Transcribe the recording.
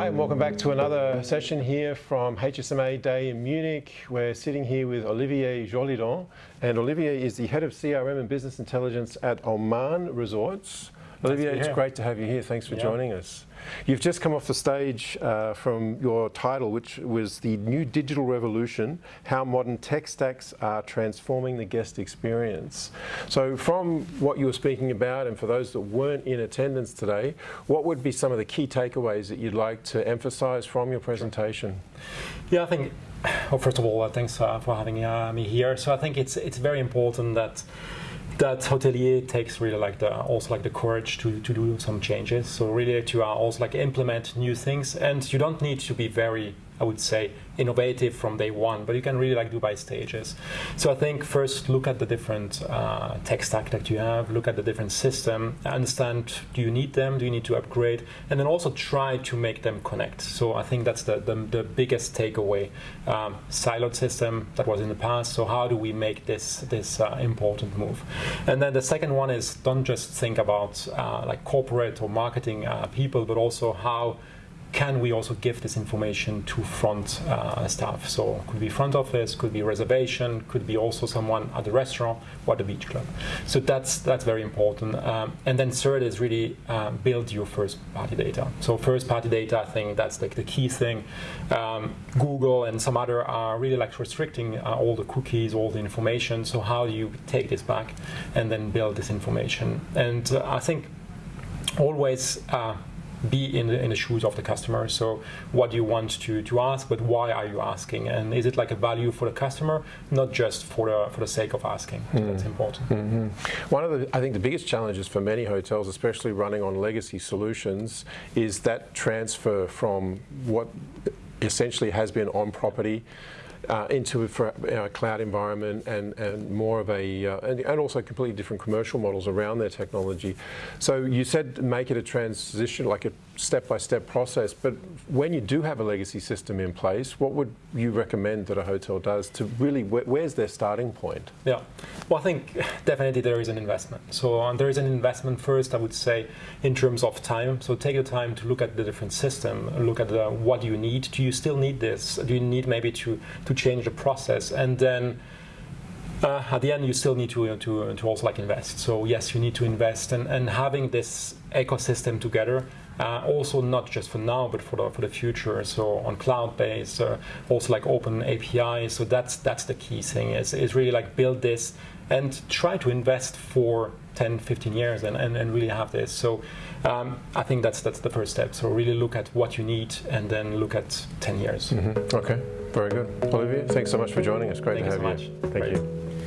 Hi, and welcome back to another session here from HSMA Day in Munich. We're sitting here with Olivier Jolidon, and Olivier is the head of CRM and business intelligence at Aman Resorts. Olivier, it's great to have you here. Thanks for yeah. joining us. You've just come off the stage uh, from your title, which was the new digital revolution, how modern tech stacks are transforming the guest experience. So from what you were speaking about, and for those that weren't in attendance today, what would be some of the key takeaways that you'd like to emphasize from your presentation? Yeah, I think well, first of all, uh, thanks uh, for having uh, me here. So I think it's it's very important that that hotelier takes really like the also like the courage to, to do some changes. So really to also like implement new things, and you don't need to be very I would say, innovative from day one, but you can really like do by stages. So I think first look at the different uh, tech stack that you have, look at the different system, understand do you need them, do you need to upgrade, and then also try to make them connect. So I think that's the, the, the biggest takeaway. Um, siloed system that was in the past, so how do we make this, this uh, important move? And then the second one is don't just think about uh, like corporate or marketing uh, people, but also how can we also give this information to front uh, staff? So could be front office, could be reservation, could be also someone at the restaurant or the beach club. So that's that's very important. Um, and then third is really um, build your first party data. So first party data, I think that's like the key thing. Um, Google and some other are really like restricting uh, all the cookies, all the information. So how do you take this back and then build this information? And uh, I think always uh, be in the, in the shoes of the customer. So what do you want to, to ask, but why are you asking? And is it like a value for the customer, not just for the, for the sake of asking? Mm. That's important. Mm -hmm. One of the, I think the biggest challenges for many hotels, especially running on legacy solutions, is that transfer from what essentially has been on property uh, into a cloud environment and, and more of a, uh, and, and, also completely different commercial models around their technology. So you said make it a transition, like a step-by-step -step process, but when you do have a legacy system in place, what would you recommend that a hotel does to really, wh where's their starting point? Yeah, well I think definitely there is an investment. So um, there is an investment first, I would say, in terms of time. So take the time to look at the different system, look at the, what you need. Do you still need this? Do you need maybe to, to change the process? And then uh, at the end, you still need to, to, to also like invest. So yes, you need to invest, and, and having this ecosystem together uh, also not just for now, but for the for the future. So on cloud based, uh, also like open API. So that's that's the key thing. Is is really like build this and try to invest for 10, 15 years and, and, and really have this. So um, I think that's that's the first step. So really look at what you need and then look at 10 years. Mm -hmm. Okay, very good. Olivier, thanks so much for joining us. Great Thank to have you. So you. Thank Great. you.